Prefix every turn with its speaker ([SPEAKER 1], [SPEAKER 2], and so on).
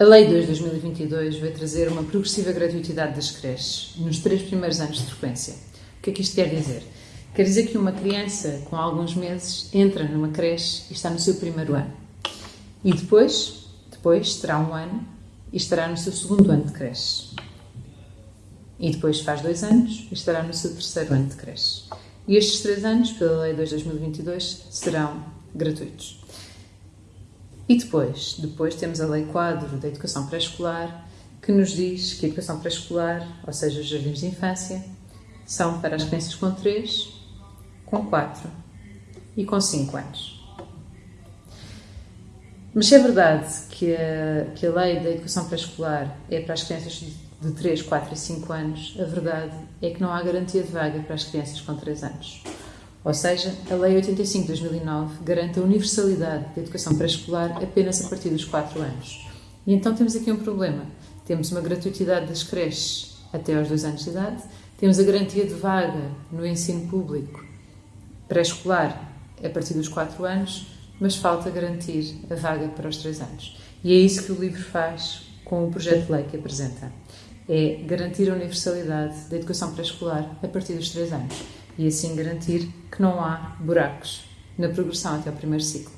[SPEAKER 1] A Lei 2 de 2022 vai trazer uma progressiva gratuitidade das creches nos três primeiros anos de frequência. O que é que isto quer dizer? Quer dizer que uma criança com alguns meses entra numa creche e está no seu primeiro ano. E depois, depois terá um ano e estará no seu segundo ano de creche. E depois faz dois anos e estará no seu terceiro ano de creche. E estes três anos, pela Lei 2 de 2022, serão gratuitos. E depois? Depois temos a Lei Quadro da Educação Pré-Escolar, que nos diz que a educação pré-escolar, ou seja, os jardins de infância, são para as crianças com 3, com 4 e com 5 anos. Mas se é verdade que a, que a lei da educação pré-escolar é para as crianças de 3, 4 e 5 anos, a verdade é que não há garantia de vaga para as crianças com 3 anos. Ou seja, a Lei 85 de 2009 garante a universalidade da educação pré-escolar apenas a partir dos 4 anos. E então temos aqui um problema. Temos uma gratuitidade das creches até aos 2 anos de idade, temos a garantia de vaga no ensino público pré-escolar a partir dos 4 anos, mas falta garantir a vaga para os 3 anos. E é isso que o livro faz com o projeto de lei que apresenta. É garantir a universalidade da educação pré-escolar a partir dos 3 anos e assim garantir que não há buracos na progressão até o primeiro ciclo.